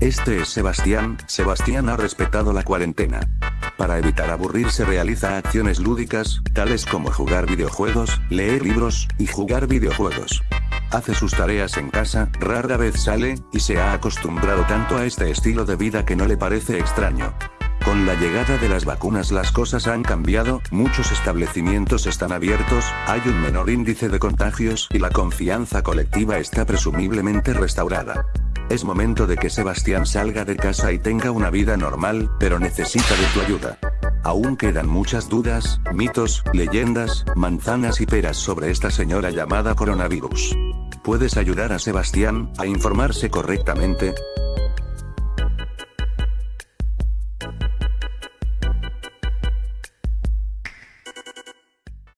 Este es Sebastián, Sebastián ha respetado la cuarentena. Para evitar aburrirse realiza acciones lúdicas, tales como jugar videojuegos, leer libros, y jugar videojuegos. Hace sus tareas en casa, rara vez sale, y se ha acostumbrado tanto a este estilo de vida que no le parece extraño. Con la llegada de las vacunas las cosas han cambiado, muchos establecimientos están abiertos, hay un menor índice de contagios y la confianza colectiva está presumiblemente restaurada. Es momento de que Sebastián salga de casa y tenga una vida normal, pero necesita de tu ayuda. Aún quedan muchas dudas, mitos, leyendas, manzanas y peras sobre esta señora llamada coronavirus. ¿Puedes ayudar a Sebastián a informarse correctamente?